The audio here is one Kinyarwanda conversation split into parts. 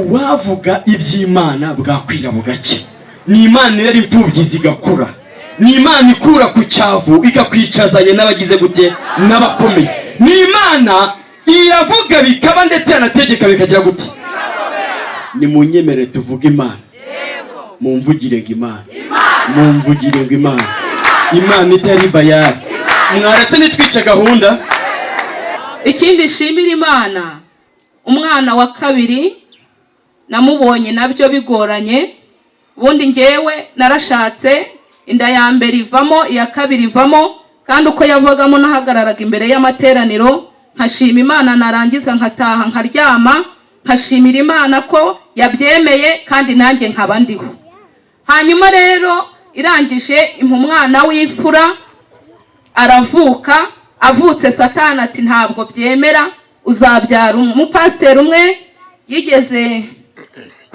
uwavuga iby'imana bwakwira bugacya ni imana irera imfubyi zigakura. Ni imana ikura ku cyavu igakwicazanya n'abagize gute? N'abakomeye. Ni imana iravuga bikaba ndetse yanategeka bikagira gute? Ni mu nyemerere tuvuge imana. Mumvugire ngo imana. Mumvugire ngo imana. Imana itari bayari mwaretse nitwice gahunda? Ikindi nshimira imana. Umwana wa kabiri namubonye na byo bigoranye. Ubundi ngewe narashatse inda ya mbere ivamo iya kabiri ivamo kandi uko yavagamo nahagararaga imbere y'amateraniro nkashima imana narangiza nkataha nkaryama nkashimira imana ko yabyemeye kandi nanjye nkaba ndiho. Hanyuma rero irangije umwana w'imfura aravuka avutse satani ati ntabwo byemera uzabyara umupasiteri umwe yigeze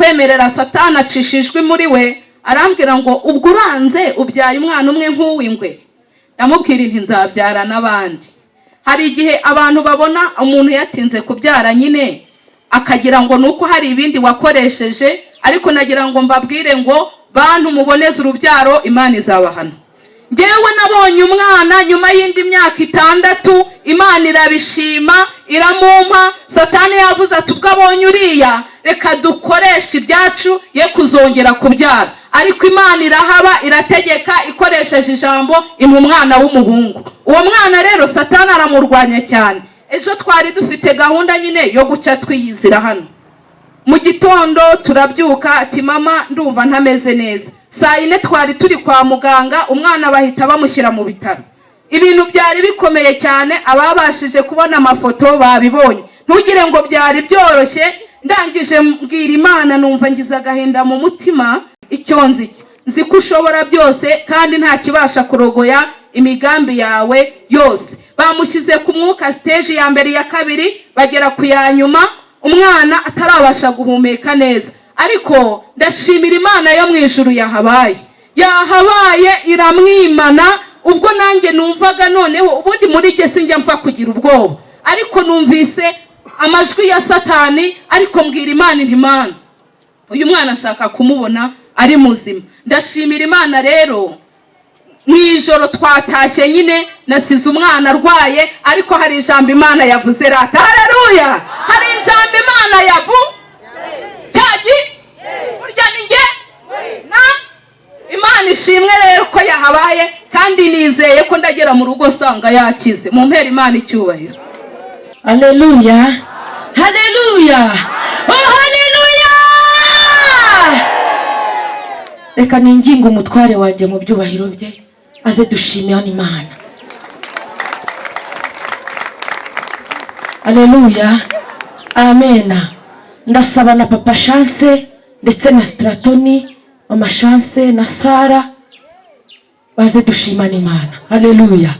kwemerera satani acishijwe muri we arambwira ngo ubwo uranze ubyaye umwana umwe nk'uw'ingwe ndamubwira inti nzabyara n'abandi. Hari igihe abantu babona umuntu yatinze kubyara nyine akagira ngo ni uko hari ibindi wakoresheje? Ariko nagira ngo mbabwire ngo bantu muboneze urubyaro imana izabahana ngewe nabonye umwana nyuma y'indi myaka itandatu imana irabishima iramumpa satani yavuze ati ubwo abonye uriya reka dukoreshe ibyacu ye kuzongera kubyara. Ariko imana irahaba irategeka ikoresheje ijambo impa umwana w'umuhungu. Uwo mwana rero satani aramurwanya cyane. Ejo twari dufite gahunda nyine yo guca twiyizira hano. Mu gitondo turabyuka ati mama ndumva ntameze neza. Saa yine twari turi kwa muganga umwana bahita bamushyira mu bitaro. Ibintu byari bikomeye cyane ababashije kubona amafoto babibonye. Ntugire ngo byari byoroshye ndangije mbwira imana numva ngize agahinda mu mutima icyo nzi. Nzi ko ushobora byose kandi nta kibasha kurogoya imigambi yawe yose. Bamushyize ku mwuka siteji ya mbere iya kabiri bagera ku ya nyuma umwana atarabasha guhumeka neza. Ariko ndashimira imana yo mu ijuru yahabaye. Yahabaye iramwimana ubwo nanjye numvaga noneho ubundi muri jye sinjya mpfa kugira ubwoba. Ariko numvise amajwi ya satani ariko mbwira imana imana. Uyu mwana ashaka kumubona ari muzima. Ndashimira imana rero mu ijoro twatashye nyine nasize umwana arwaye ariko hari ijambo imana yavuze rata. Hareruya hari ijambo imana yavu cyagi burya ni nge na imana ishimwe rero ko yahabaye kandi nizeye ko ndagera mu rugo nsanga yakize mu mpera imana icyubahiro Haleluya. Haleluya. Oh haleluya. Reka ninginga umutware wanjye mu byubahiro bye aze dushimira Imana. Haleluya. Amena. Ndasaba na papa Chance ndetse na Stratoni, mama Chance na Sara baze dushimana Imana. Haleluya.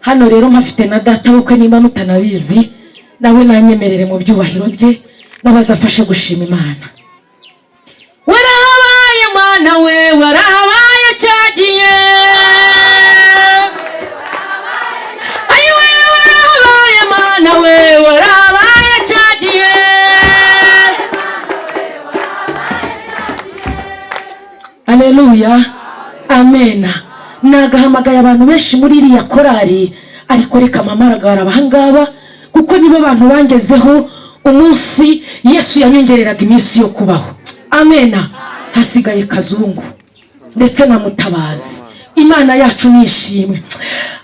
hano rero mpafite na data bukwe niba mutanabizi nawe nanyemerere mu byubahiro bye n'abazafashe gushima imana warahabaye mwana we aleluya amena nagahamagaye abantu benshi muri iriya korari. Ariko reka mpamagara abahangaba kuko nibo bantu bangezeho umunsi yesu yanyongereraga iminsi yo kubaho. Amena hasigaye kazungu ndetse na mutabazi. Imana yacu nishimwe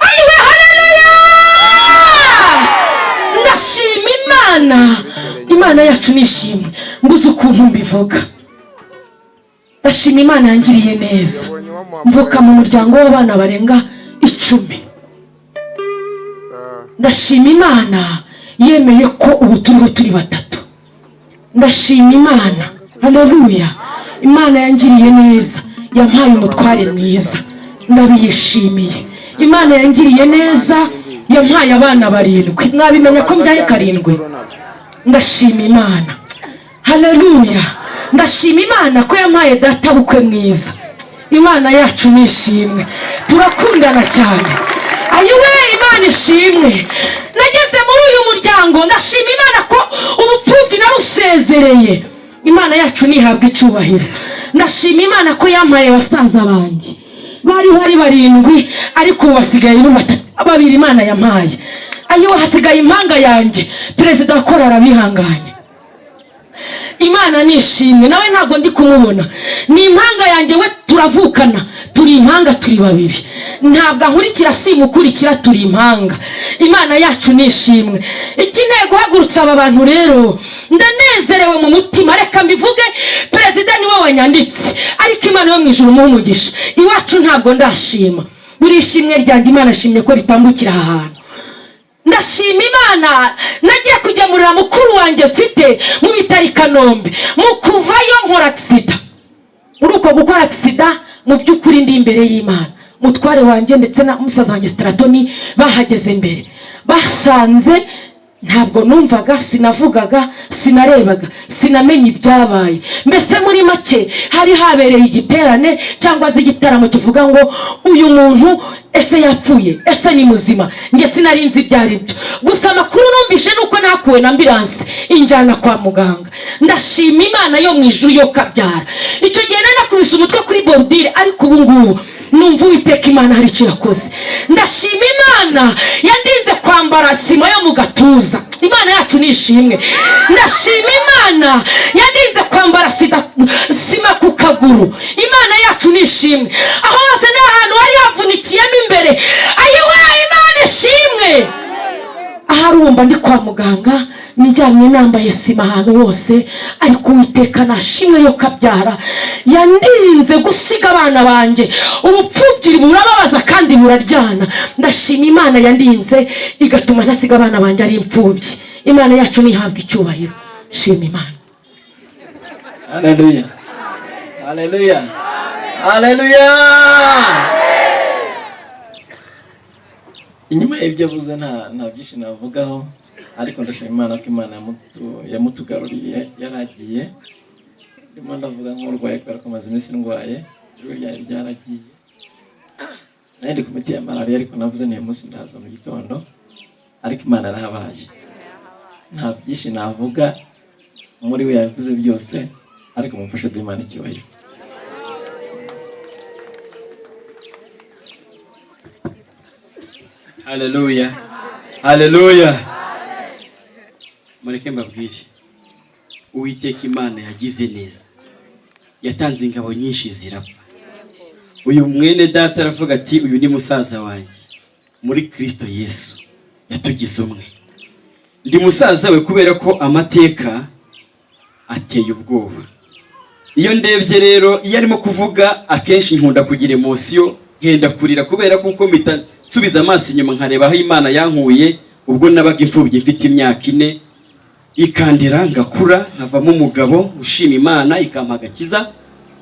ayiwe haleluya ndashima imana. Imana yacu nishimwe mbuze ukuntu mbivuga. Ndashima imana yangiriye neza. Mvuka mu muryango w'abana barenga icumi. Ndashima imana yemeye ko ubu turiho turi batatu. Ndashima imana. Haleluya. Imana yangiriye neza. Yampaye umutware mwiza. Ndabiyishimiye. Imana yangiriye neza. Yampaye abana barindwi. Mwabimenya ko mbyaye karindwi? Ndashima imana. Haleluya. Ndashima imana ko yampaye data bukwe mwiza. Imana yacu ni ishimwe. Turakundana cyane. Ayiwe imana ishimwe. Nageze muri uyu muryango ndashima imana ko ubupfubyi narusezereye. Imana yacu ntihabwa icyubahiro. Ndashima imana ko yampaye basaza banjye. Bariho ari barindwi ariko ubu basigaye babiri imana yampaye. Ayo hasigaye impanga yanjye. Perezida wa korari arabihanganye. Imana nishimwe nawe ntabwo ndi kumubona. Ni impanga yanjye we turavukana turi impanga turi babiri. Ntabwo ankurikira simukurikira turi impanga. Imana yacu nishimwe ikeneye guhagurutsa aba bantu rero ndanezerewe mu mutima. Reka mbivuge perezida ni we wanyanditse. Ariko imana yo mu ijuru umuha umugisha. Iwacu ntabwo ndashima. Buri ishimwe ryanjye imana ashimye ko ritambukira aha hantu. Ndashima imana. Nagiye kugemurira mukuru wanjye mfite mu bitaro i kanombe. Mu kuvayo nkora agisida muri uko gukora agisida mu by'ukuri ndi imbere y'imana. Mutware wanjye ndetse na musaza wanjye sitaratoni bahageze mbere basanze ntabwo numvaga sinavugaga sinarebaga sinamenye ibyabaye. Mbese muri make hari habereye igiterane cyangwa se igitaramo kivuga ngo uyu muntu ese yapfuye ese ni muzima? Njye sinari nzi ibyo ari byo. Gusa amakuru numvise nuko nakuwe na ambiranse injyana kwa muganga. Ndashima imana yo mu ijuru yo kabyara. Icyo gihe nari nakubise umutwe kuri borudire ariko ubu ngubu numva uwiteka imana hari icyo yakoze. Ndashima imana yandinze kwambara sima yo mu gatuza. Imana yacu ni ishimwe. Ndashima imana yandinze kwambara sima ku kaguru. Imana yacu ni ishimwe. Aho hose ni ahantu hari havunikiyemo imbere. Ayiwe imana ishimwe. Ahari wumva ndi kwa muganga nijyanye nambaye sima ahantu hose ariko uwiteka nashimwe yo kabyara yandinze gusiga abana banjye ubupfubyi burababaza kandi buraryana ndashima imana yandinze igatuma ntasiga abana banjye ari imfubyi imana yacu ntihabwa icyubahiro shima imana Haleluya. Haleluya. Haleluya. Inyuma y'ibyo avuze nta byinshi navugaho ariko ndashima Imana ko Imana yamutu- yamutugaruriye yaragiye. Ndimo ndavuga nk'urwaye kubera ko amaze iminsi ndwaye ijoro ryari ryaragiye. Nari ku miti ya malariya ariko navuze niyo munsi ndaza mu gitondo ariko Imana yarahabaye. Nta byinshi navuga muri we yabivuze byose ariko mumfashe duhe Imana icyubahiro. Haleluya haleluya mureke mbabwire. Uwiteka imana yagize neza. Yatanze ingabo nyinshi zirapfa. Uyu mwene data aravuga ati uyu ni musaza wanjye. Muri kirisito yesu yatugize umwe. Ndi musaza we kubera ko amateka ateye ubwoba. Iyo ndebye rero iyo arimo kuvuga akenshi nkunda kugira emosiyo nkenda kurira kubera kuko mpita nsubiza amaso inyuma nkareba aho imana yankuye ubwo nabaga imfubyi mfite imyaka ine. Ikandira ngakura nkavamo umugabo ushima imana ikampa agakiza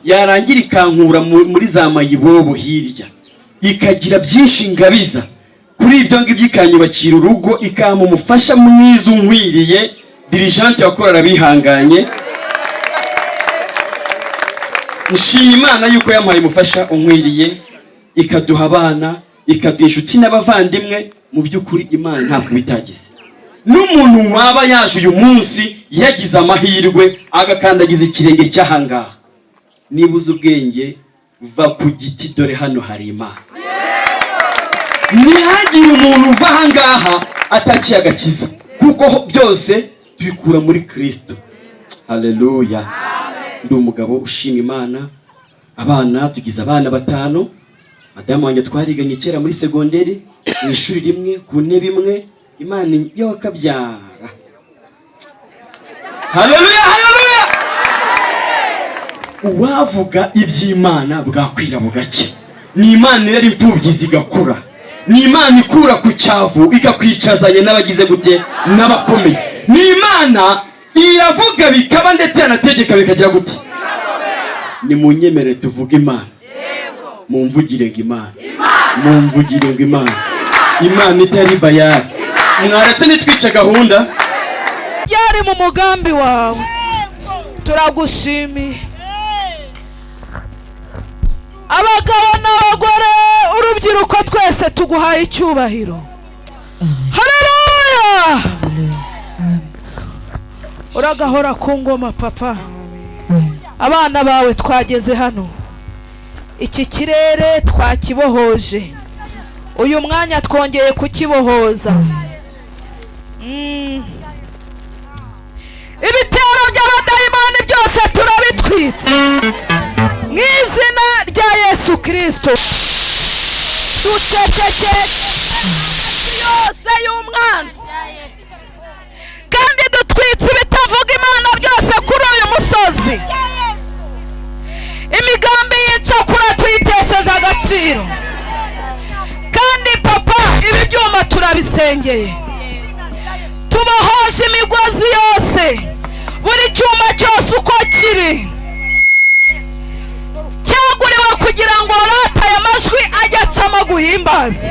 yarangira ikankura mu- muri za mayibobo hirya. Ikagira byinshi ngabiza. Kuri ibyo ngibyo ikanyubakira urugo ikampa umufasha mwiza unkwiriye. Dirijante wakorara bihanganye nshima imana yuko yampaye umufasha unkwiriye. Ikaduha abana. Ikaduha inshuti n'abavandimwe mu by'ukuri imana ntabwo ibitagize. N'umuntu waba yaje uyu munsi yagize amahirwe agakandagiza ikirenge cy'ahangaha. Niba uzi ubwenge va ku giti dore hano hari imana. Ntihagire umuntu uva ahangaha ataciye agakiza. Kuko byose tubikura muri kirisito haleluya ndi umugabo ushima imana. Abana tugize abana batanu. Madamu wanjye twariganye kera muri segonderi mu ishuri rimwe ku ntebe imwe. Imana yo wakabyara. Haleluya haleluya! Uwavuga iby'imana bwakwira bugake ni imana irera imfubyi zigakura. Ni imana ikura ku cyavu ikakwicazanya n'abagize gute n'abakomeye. Ni imana iravuga bikaba ndetse yanategeka bikagira gute? Ni mu nyemere tuvuge imana. Mumvugire ngo imana. Mumvugire ngo imana. Imana itari bayari mwaretse nitwice gahunda. Byari mu mugambi wawe. Turagushimiye. Abagabo n'abagore urubyiruko twese tuguhaye icyubahiro. Haleluya uragahora ku ngoma papa. Abana bawe twageze hano. Iki kirere twakibohoje. Uyu mwanya twongeye kukibohoza. Mm. ibitero by'abadayimani byose turabitwitse. Mu izina rya yesu kirisito ducecekeye yose y'umwanzi. Kandi dutwitse ibitavuga imana byose kuri uyu musozi. Imigambi y'icakura tuyitesheje agaciro. Kandi papa ibi byuma turabisengeye. Tubohoje imigozi yose. Buri cyuma cyose uko kiri. Cyaguriwe kugira ngo rata aya majwi ajye acamo guhimbaza.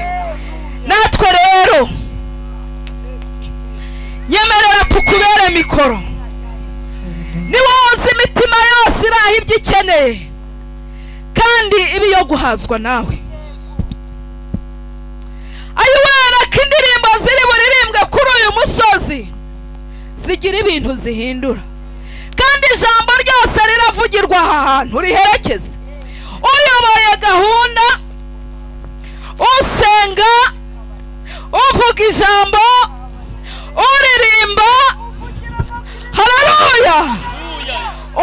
Natwe rero nyemerera tukubere mikoro. Ni wowe uzi imitima yose iraha ibyo ikeneye. Kandi iba iyo guhazwa nawe. Ayiwera ko indirimbo ziri buririmbwe kuri uyu musozi zigira ibintu zihindura. Kandi ijambo ryose riravugirwa aha hantu riherekeza. Uyoboye gahunda usenga uvuga ijambo uririmba hararuya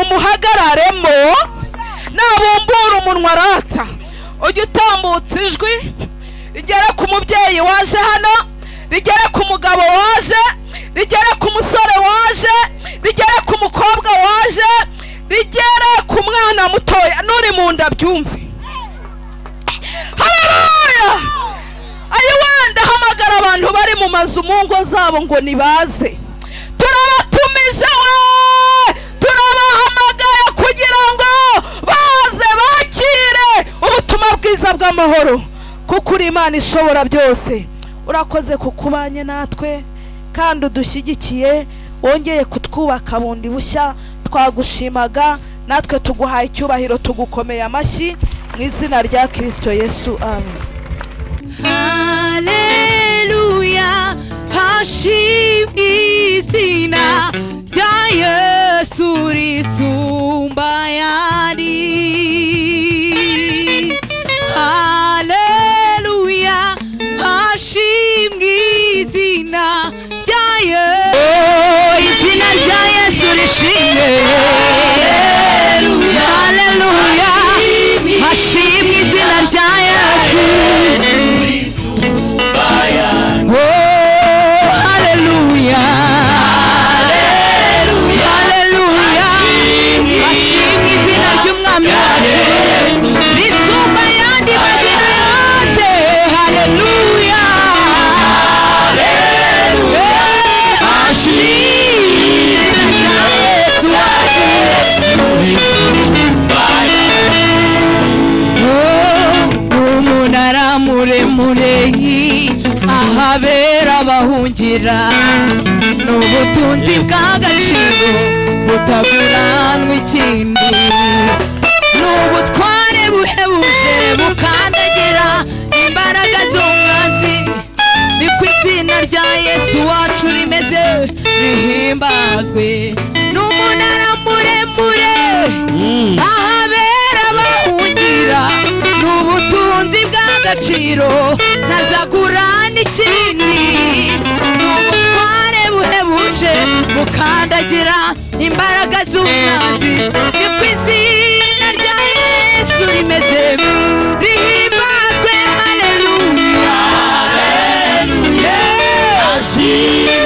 umuhagararemo nabumbura umunwa arata. Ujye utambutsa ijwi rigere ku mubyeyi waje hano rigere ku mugabo waje rigere ku musore waje rigere ku mukobwa waje rigere ku mwana mutoya. N'uri mu nda byumve. Haleluya ayi wenda hamagara abantu bari mu mazu mu ngo zabo ngo nibaze. Turabatumije we! Turabahamagaye kugira ngo baze bakire ubutumwa bwiza bw'amahoro kuko uri imana ishobora byose. Urakoze kukubanye natwe kandi udushyigikiye wongeye kutwubaka bundi bushya. Twagushimaga natwe tuguhaye icyubahiro tugukomeye amashyi mu izina rya kirisito yesu amen. Haleluya hashimwe izina rya Yesu risumba bahungira ni ubutunzi bw'agaciro butaguranwa ikindi ni ubutware buhebuje bukandagira imbaraga z'umwanzi. Ni ku izina rya yesu wacu rimeze rihimbazwe. Ni umunara muremure ahabera bahungira ni ubutunzi bw'agaciro ntazagura n'ikindi. ni ubutware buhebuje bukandagira imbaraga z'umwanzi. Ni ku izina rya yesu rimeze rihimbazwe haleluya. Izina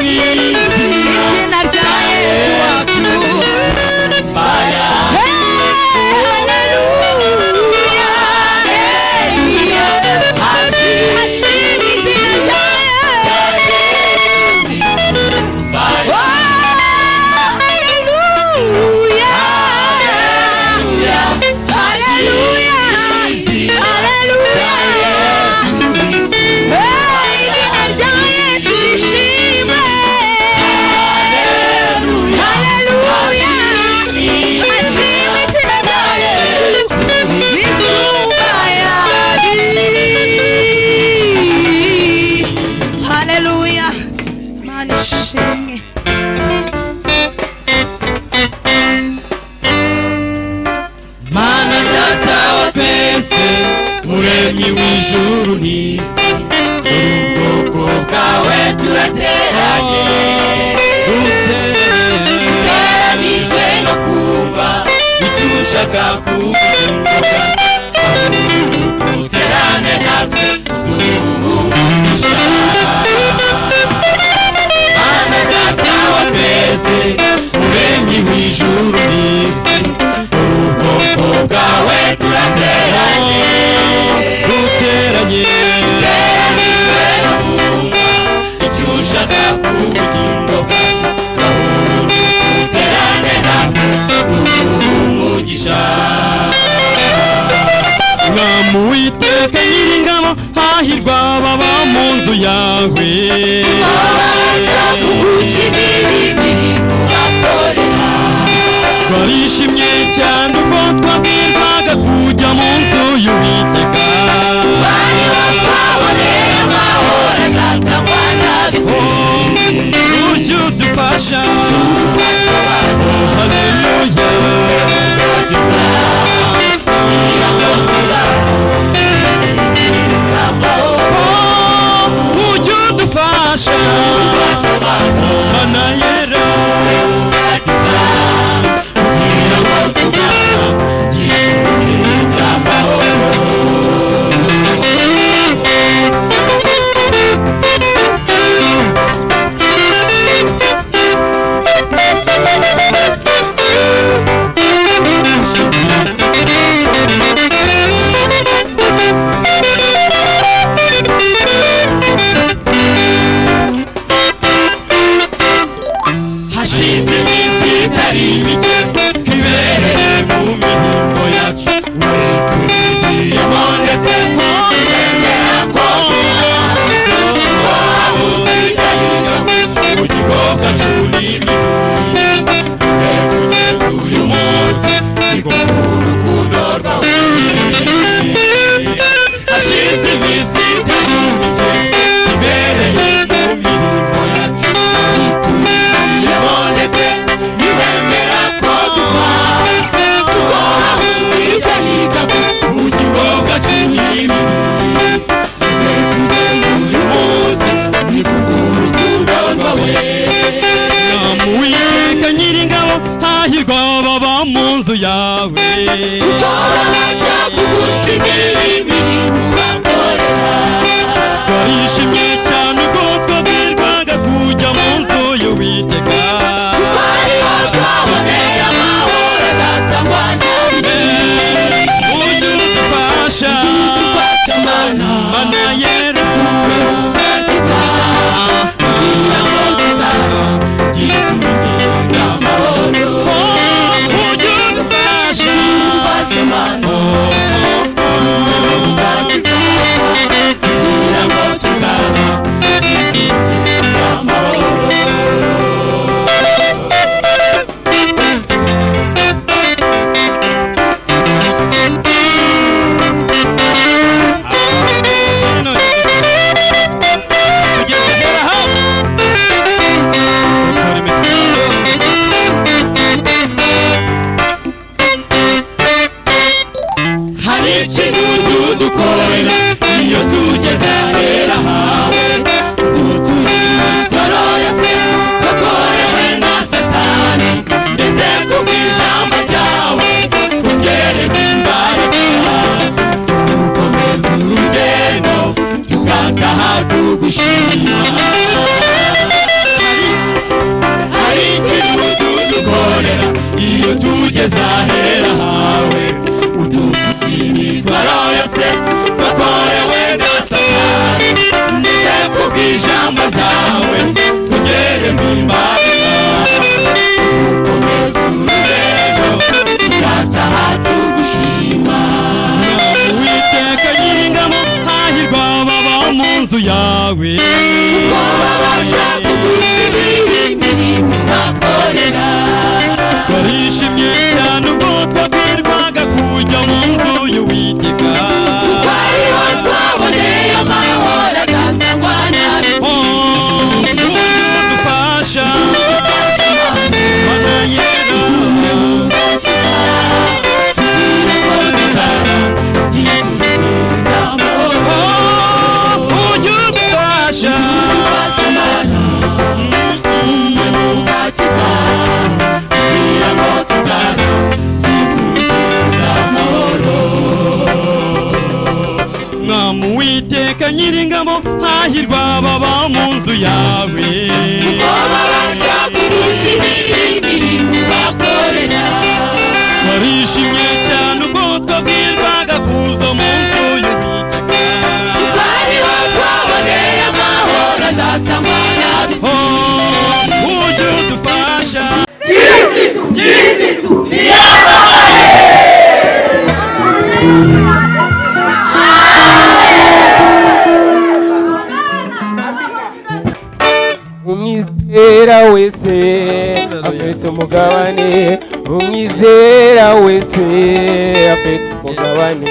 hahirwa baba mu nzu afite umugabane umwizera wese afite umugabane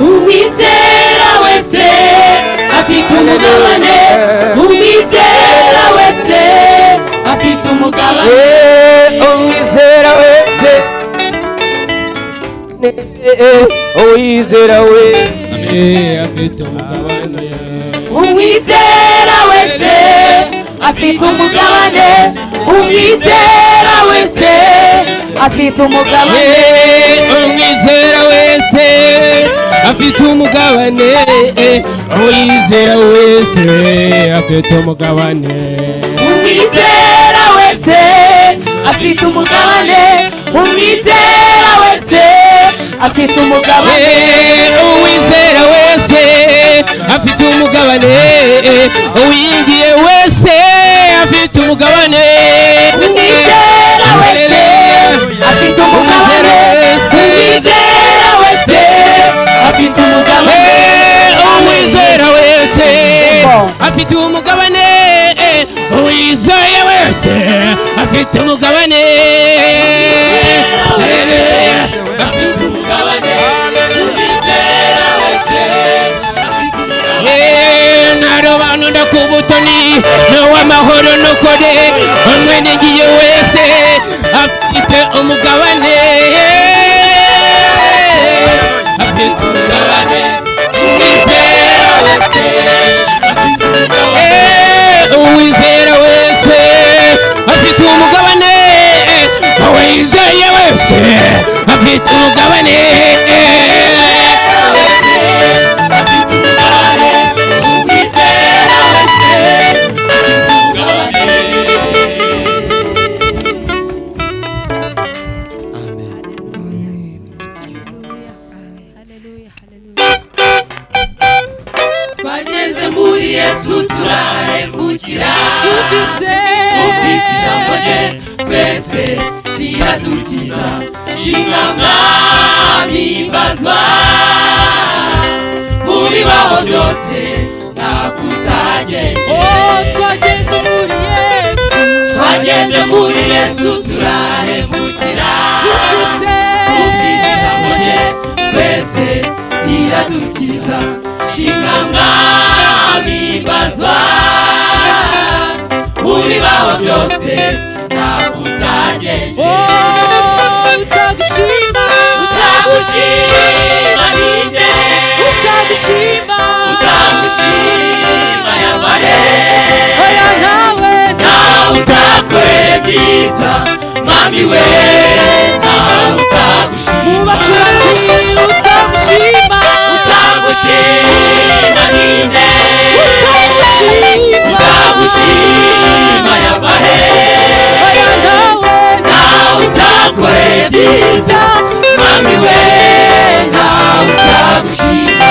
umwizera wese afite umugabane umwizera wese afite umugabane Eh, umwizera wese. Uwizera wese. Afite umugabane umwizera wese afite umugabane umwizera wese afite umugabane. Umwizera wese afite umugabane. Uwizera wese afite umugabane. Umwizera wese afite umugabane. Umwizera wese afite umugabane. Uwizera wese afite umugabane. Uwingiye wese afite umugabane. Umwizera wese afite umugabane. Umwizera wese afite umugabane. Uwizeye wese afite umugabane. Afite umugabane. wese narobantu ndakubutoni n'uw'amahoro n'ukuri umwe n'igiye wese afite umugabane. Uwizeye wese afite kukutambudzisa chingangami pazwa uri vawa vyose nakutajeje oh, utakushimba. Utakushimba ninde. Utakushimba. Utakushimba yamare oya nawe. Nawe utakorere vyiza mami we. Nawe utakushimba ndagushima ninde ndagushima yava he nawe utakoreye byiza mami we nawe utagushima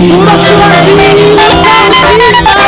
命は楽し落ちた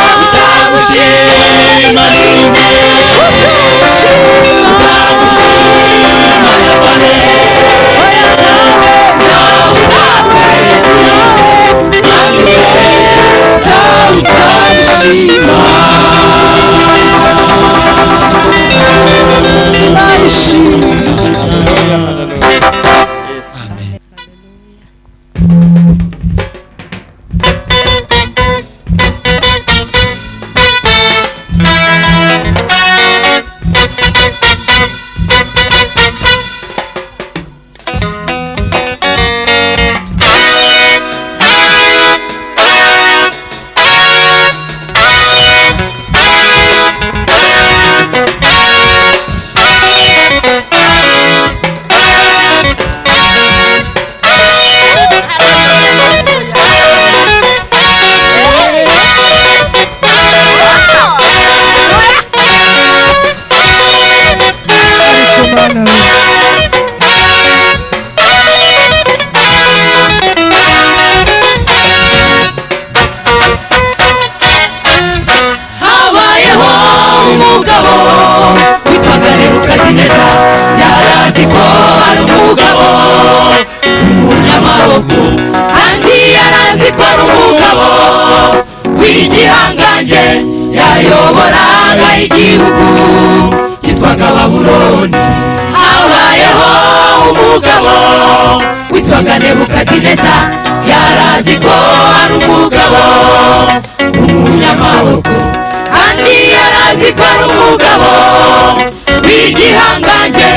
w'igihangange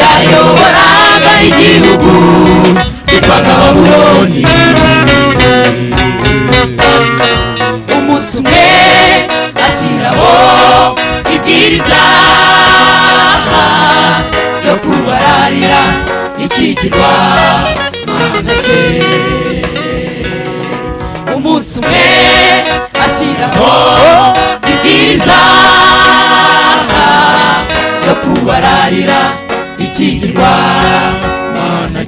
yayoboraga igihugu cyitwaga babuloni. Umunsi umwe ashyiraho ibwiriza yo kubararira ikigirwa mana cye umunsi umwe ashyiraho ibwiriza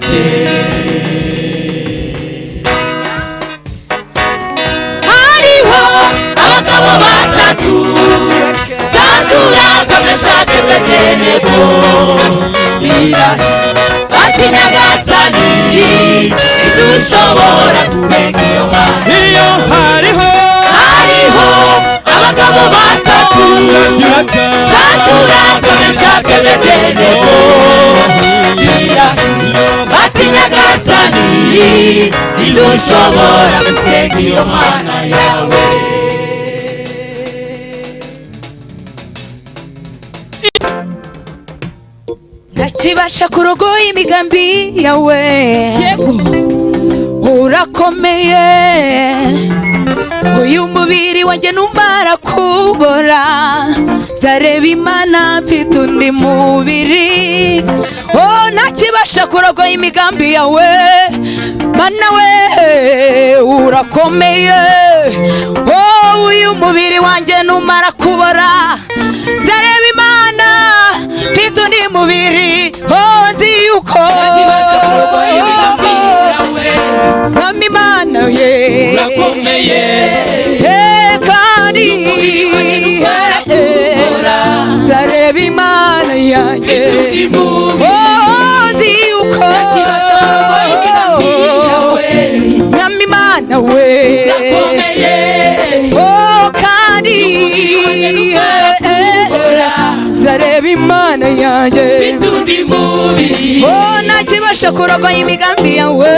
cye hariho abagabo batatu zandura kameshake bedenego birahi bati nyagasani ntidushobora gusenga iyo mana iyo hariho hariho abagabo batatu bati nyagasani ntidushobora gusenga iyo mana yawe. Ndakibasha kurogoya imigambi yawe urakomeye uyu mubiri wanjye numara kubora. Nzareba imana mfite undi mubiri. Oh ntakibasha kurogoya imigambi yawe. Mana we urakomeye. Oh uyu mubiri wanjye numara kubora. Nzareba imana mfite undi mubiri. Oh nzi yuko urakomeye kandi nzareba imana yanjye. Nzi yuko mwami imana we. Kandi nzareba imana yanjye. Ntakibasha kurogoya imigambi yawe.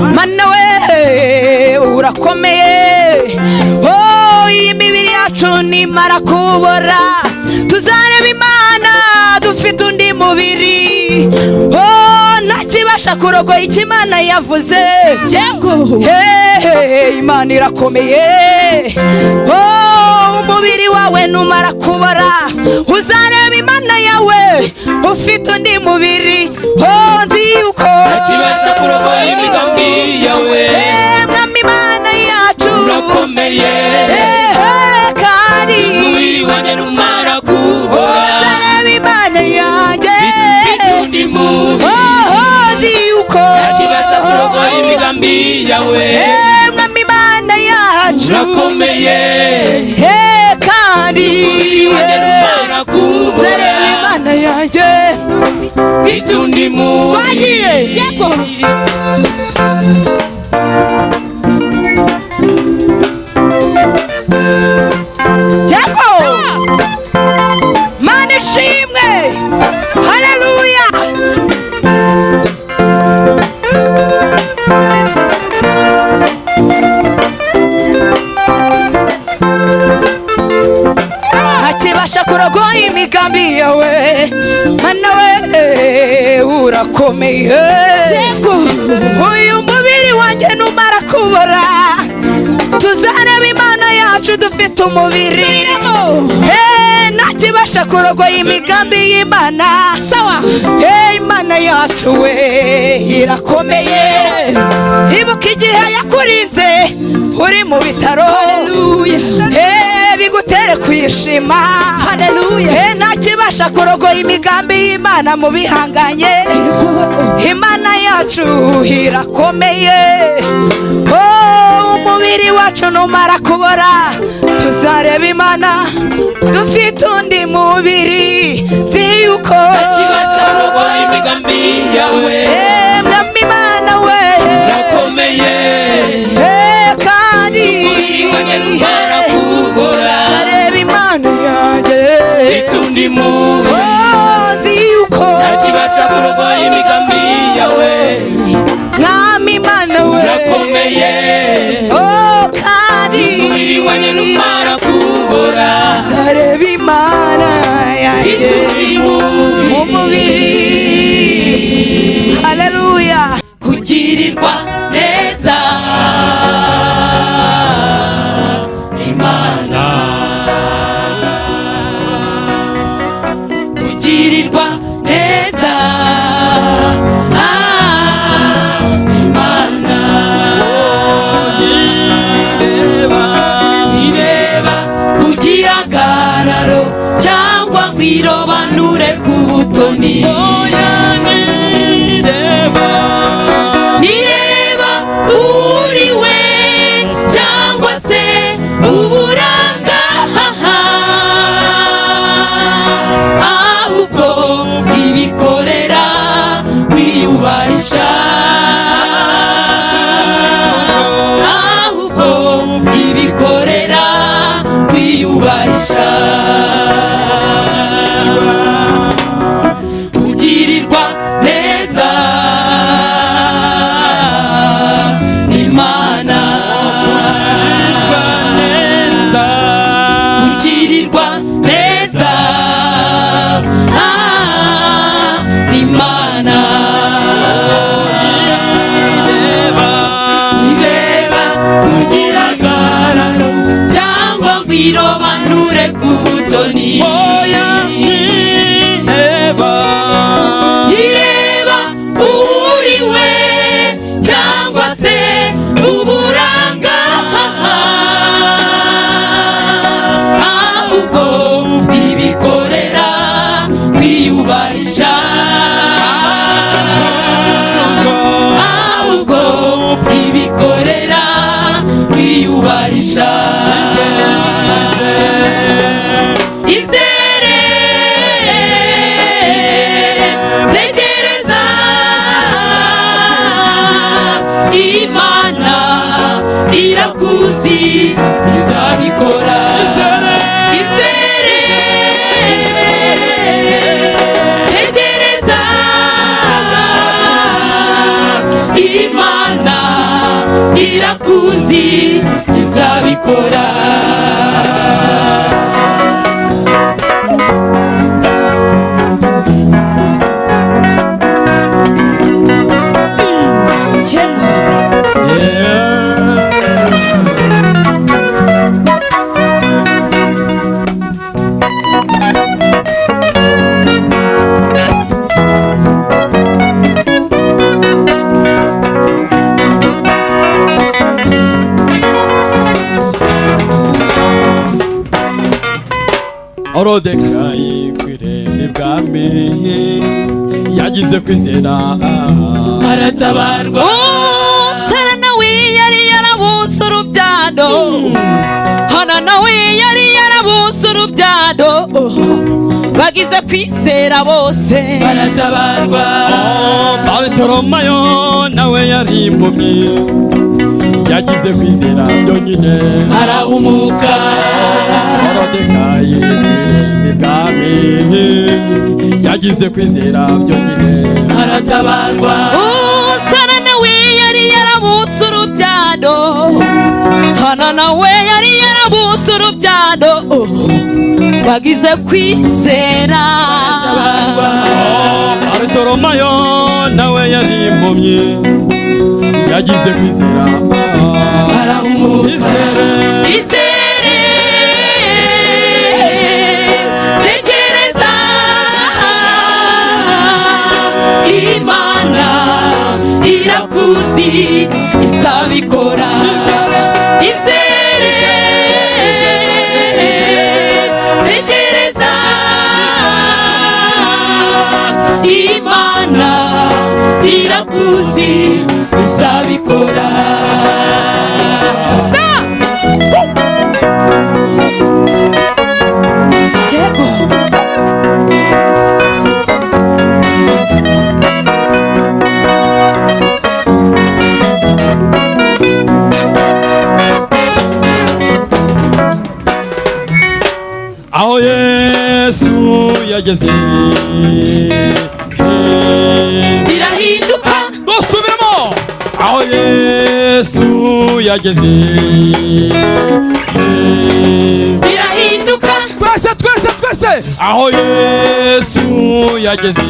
Mana we urakomeye. Oh, iyi mibiri yacu nimara kubora tuzareba imana dufite undi mubiri. Oh, ntakibasha kurogoya icyo imana yavuze. Imana irakomeye. Oh, umubiri wawe numara kubora uzareba imana yawe ufite undi mubiri Oh, nzi yuko ntakibasha kurogoya imigambi yawe. Mwami imana yacu. Urakomeye kandi. Umubiri wanjye numara kubora. Uzareba imana yanjye. Mfite undi mubiri. Oh, nzi yuko. Ntakibasha kurogoya imigambi yawe. Mwami imana yacu. Urakomeye kandi uzareba imana yanjye mfite undi mubiri twagiye yego kurogoya imigambi yawe mana we urakomeye. Uyu mubiri wanjye numara kubora tuzareba imana yacu dufite umubiri. Ntakibasha kurogoya imigambi y'imana. Sawa. Imana yacu we irakomeye. Ibuka igihe yakurinze uri mu bitaro. Bigutere kwishima. Eh, ntakibasha kurogoya imigambi y'imana mu bihanganye. Imana yacu irakomeye Oh, umubiri wacu numara kubora. Tuzareba imana. Dufite undi mubiri. Nzi yuko ntakibasha kurogoya imigambi yawe. abanyarwanda kubora areba imana yanjye itundi mubi nzi yuko ntakibasha kurwanya imigambi yawe. Mwami imana we. Urakomeye kandi umubiri wa nyarwanda kubora nzareba imana yanjye itundi mubi mu mubiri. Haleluya kugirirwa cyangwa ngo irobanure ku butoni. Irakuzi izabikora orodekayi ku irembo ibwami yagize kwizera aratabarwa. Sara nawe yari yarabuze urubyaro hana nawe yari yarabuze urubyaro bagize kwizera bose. Baratabarwa barutoromayo nawe yari impumyi. Yagize kwizera byonyine arahumuka orodekayi ku irembo ibwami. Yagize kwizera byonyine aratabarwa. Sara nawe yari yarabuze urubyaro hana nawe yari yarabuze urubyaro bagize kwizera. Barutoromayo nawe yari impumyi. Yagize kwizera. Arahumuka izere tegereza. Imana irakuzi izabikora izere tegereza. Imana irakuzi Jesse. Yageze birahinduka twese twese twese aho yesu yageze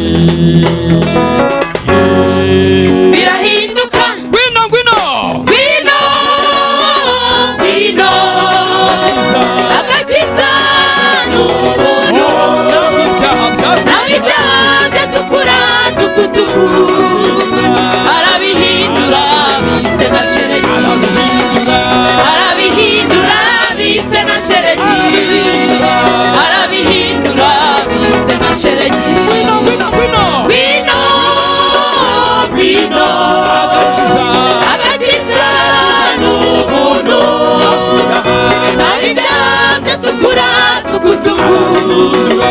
tukutuku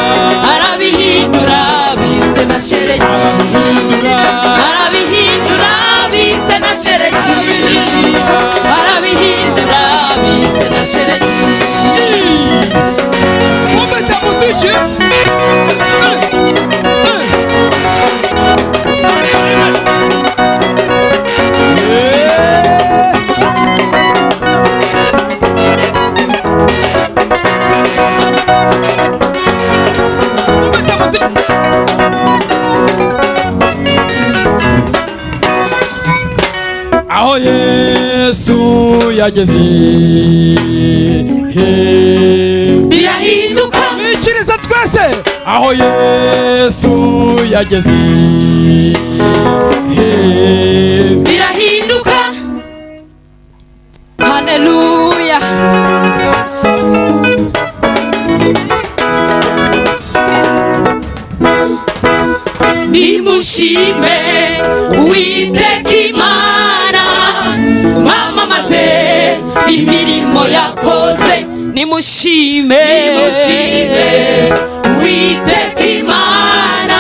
arabihindura bise na sheregi. Arabihindura bise na sheregi. Yageze birahinduka mwikiriza twese. Aho yesu yageze nimushime. Nimushime. Uwiteka imana.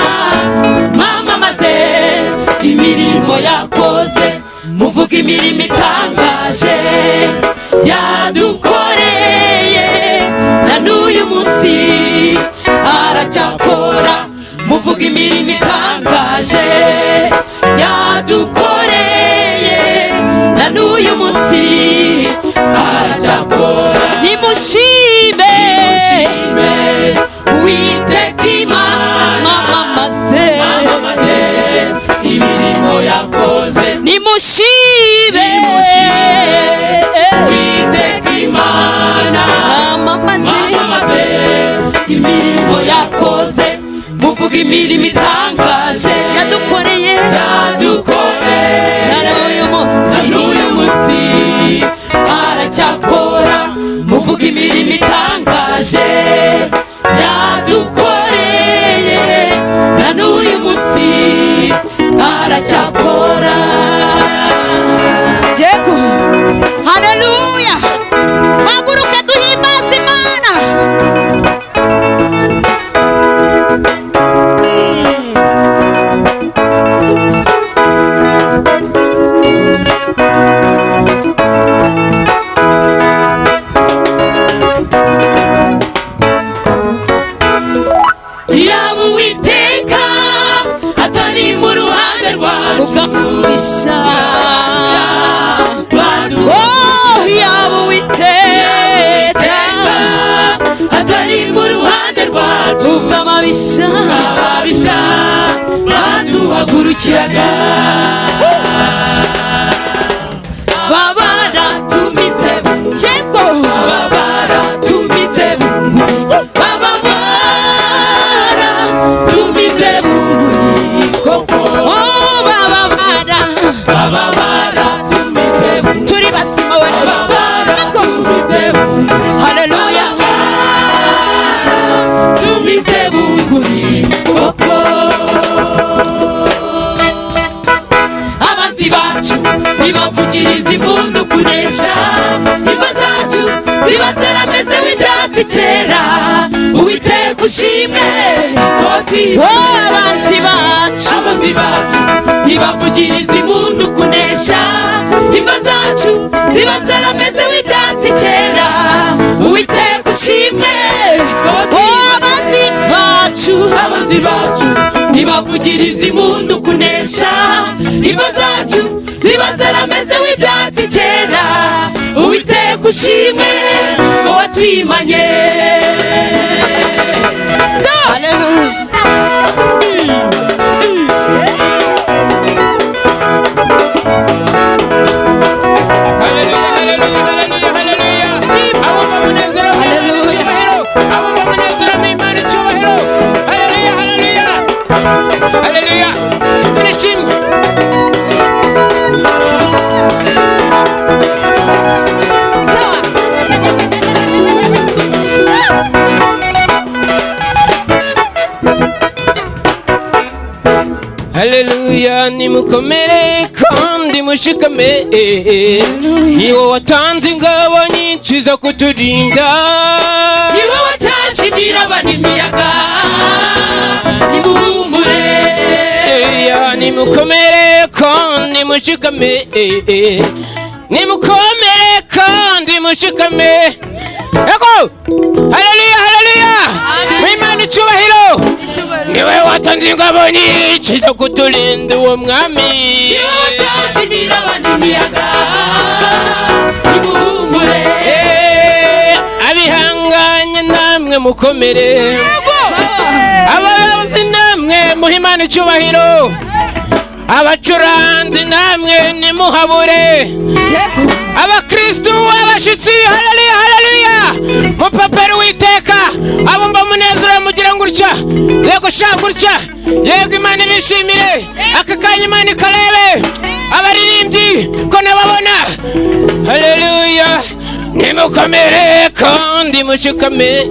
Mwamamaze imirimo yakoze. Muvuga imirimo itangaje. Yadukoreye. Na n'uyu munsi aracyakora. Muvuga imirimo itangaje. Yadukoreye. Na n'uyu munsi imirimo yakoze muvuga imirimo itangaje. Yadukoreye. Yadukoreye. Na n'uyu munsi. N'uyu munsi. Aracyakora muvuga imirimo itangaje. Twibaye abanzi bacu. Abanzi bacu nibavugiriza impundu kunesha. Imva zacu ziba zarameze w'ibyatsi kera uwiteka ushimwe. Ko abanzi bacu. Abanzi bacu nibavugiriza impundu kunesha. Imva zacu ziba zarameze w'ibyatsi kera uwiteka ushimwe ngo twimanye haleluya nimukomere kandi mushikame. Niwo watanze ingabo nyinshi zo kuturinda. Niwe wacyashimira abana imiyaga. Nimuhumure. Nimukomere kandi mushikame. Nimukomere kandi mushikame. Ego ingabo nyinshi zo kuturinda uwo mwami. Niwe wacyashimira abana imiyaga. Nimuhumure Eh, abihanganye namwe mukomere. Abayobozi namwe muhe imana icyubahiro. Abacuranzi namwe nimuhabure. Abakristu abashitsi haleluya haleluya mupaperi witeka abumva mugira gutya? Yego sha gutya. Yego imana ibishimire aka kanya imana ikarebe. Abaririmbyi ko nababona. Haleluya nimukomere kandi mushikame.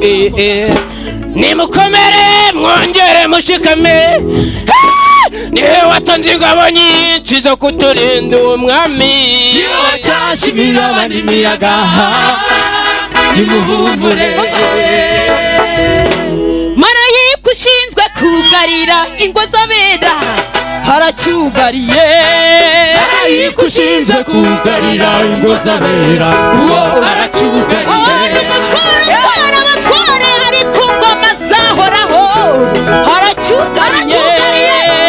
Nimukomere mwongere mushikame. Niwe watanze ingabo nyinshi zo kuturinda uwo mwami ni we wacyashimira abana imiyaga nimuhumure. Kugarira ingo z'abera haracyugariye. Marayika ushinzwe kugarira ingo z'abera uwo aracyugariye n'umutware utwara abatware ari ku ngoma zahoraho haracyugariye.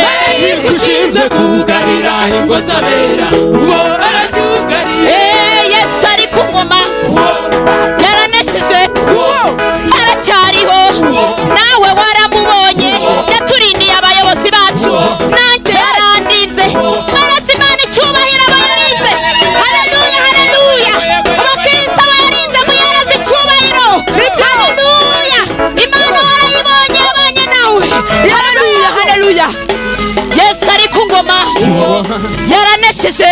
Marayika ushinzwe kugarira ingo z'abera uwo aracyugariye Eh, yesu ari ku ngoma. Yaranesheje aracyariho yaranesheje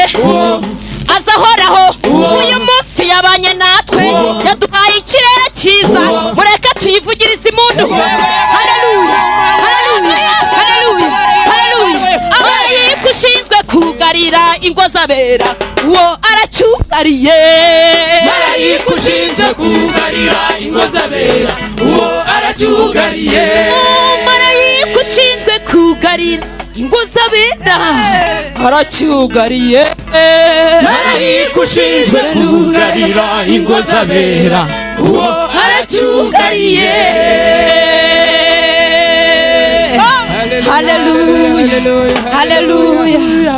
aza ahoraho. Uyu munsi yabanye natwe. Yaduhaye ikirere cyiza. Mureke tuyivugirize impundu haleluya haleluya haleluya haleluya amarayika ushinzwe kugarira ingo z'abera. Uwo aracyugariye. Marayika ushinzwe kugarira ingo z'abera. Uwo aracyugariye. Marayika ushinzwe kugarira ingo z'abera. Aracyugariye marayika ushinzwe kugarira ingo z'abera uwo aracyugariye haleluya haleluya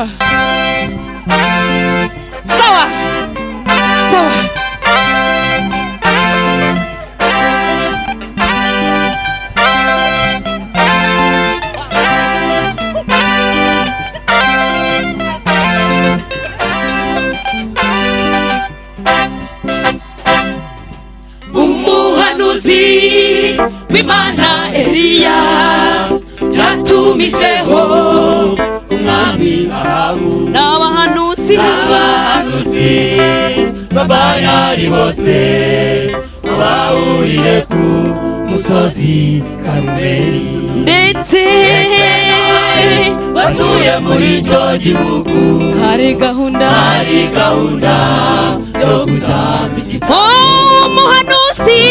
w'imana eliya yatumijeho umwami ahabu. N'abahanuzi. Abahanuzi b'abayari bose bahuriye ku musozi karumeli. Ndetse batuye muri icyo gihugu. hari gahunda hari gahunda yo gutamba igitambo umuhanuzi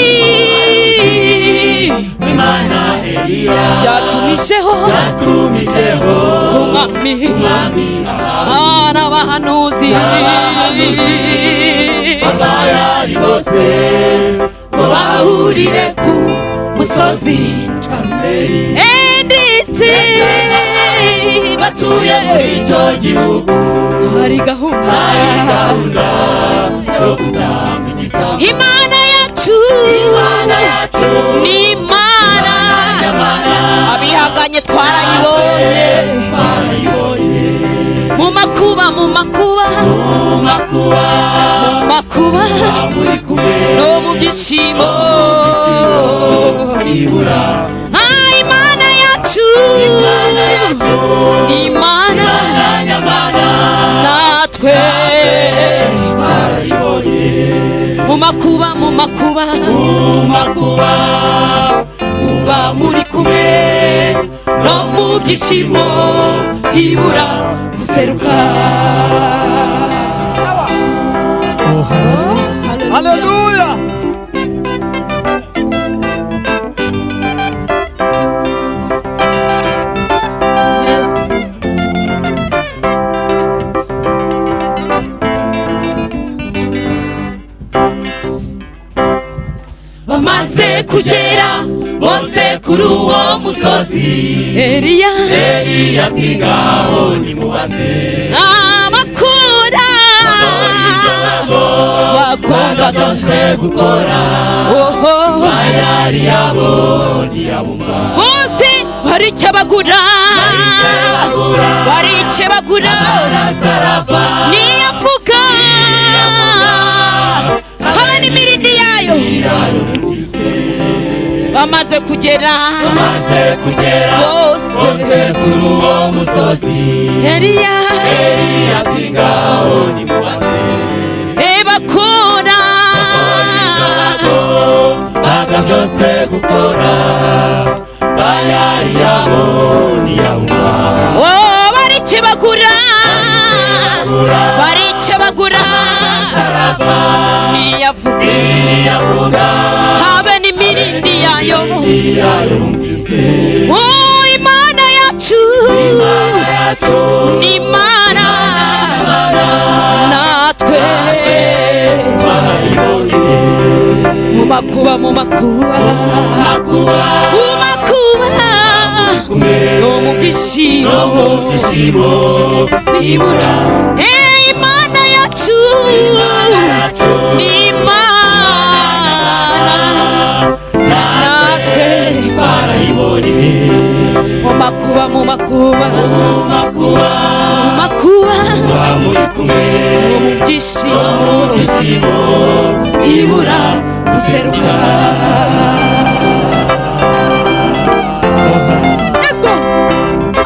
w'imana eliya yatumijeho yatumijeho umwami umwami ahabu Abahanuzi abayari bose ngo bahurire ku musozi karumeli ndetse batuye muri icyo gihugu hari gahunda hari gahunda yo gutanga imana yacu imana yacu. Ni imana abihanganye twarayibonye mu makuba mu makuba. Mu makuba. Mu makuba. No mu byishimo Ah, makuba mu makuba. Mu makuba muba muri kumwe. No mu byishimo ibura guseruka. Musozi. Eliya eliya ati ngaho nimubaze amakura. Bakunda byose gukora bayari yabo ntiyabumva bose barikebagura barikebagura niyavuga habe bamaze kugera. Bose. Kuri uwo musozi. Eliya eliya ati ngaho nimubaze ebakora baga byose gukora. Bayari yabo ntiyabumva Oh, barikebagura barikebagura ntiyavuga habe yayo Oh, imana yacu imana natwe mu makuba mu makuba mu makuba no mu byishimo ibura mu makuba mu makuba mu makuba no mu byishimo ibura guseruka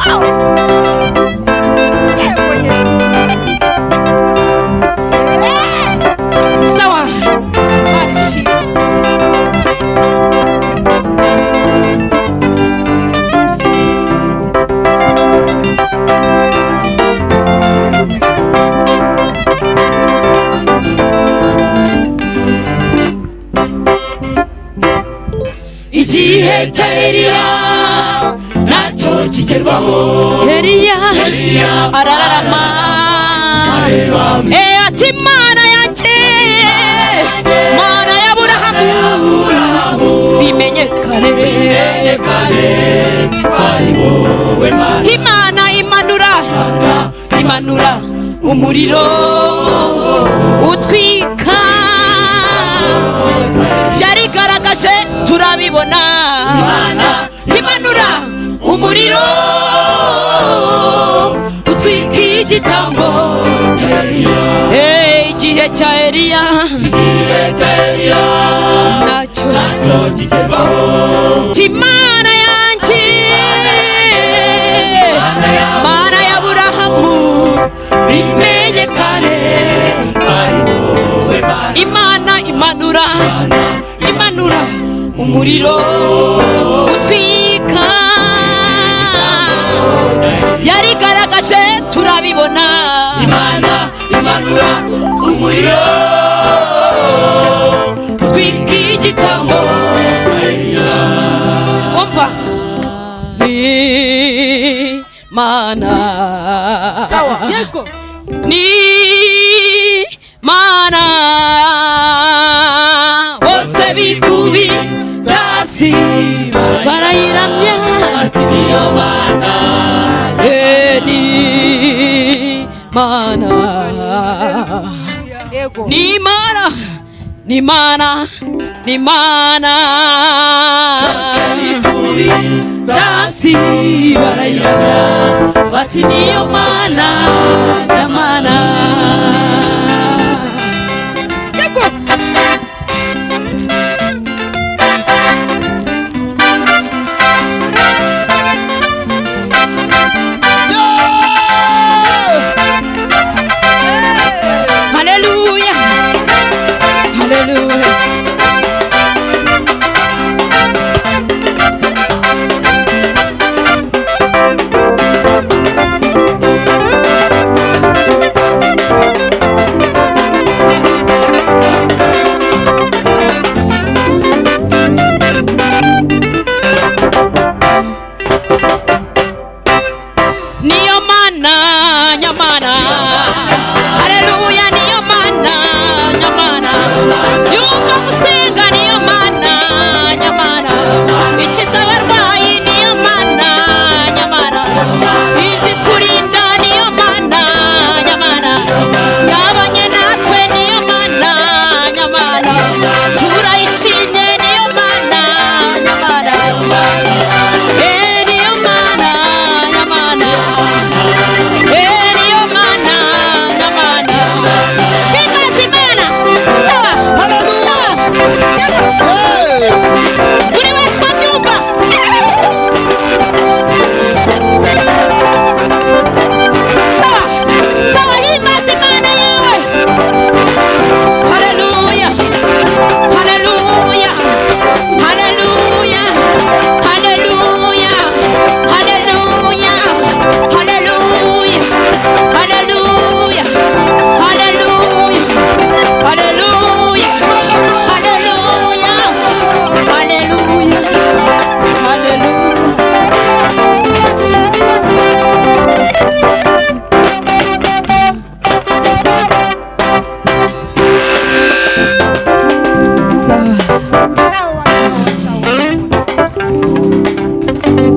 sawa cya eliya nacyo kigerwaho eliya arararama. Eh, ati mana yanjye mana y'aburahamu bimenyekane imana imanura. Imanura. Umuriro. Utwika. Byarigaragaje turabibona imanura umuriro. Utwika igitambo cya eliya. Eh, igihe cya eliya. Nacyo timana yanjye. Mana y'aburahamu umuriro utwika yarigaragaje turabibona ni mana ni mana ni mana tasi barayiraga bati niyo mana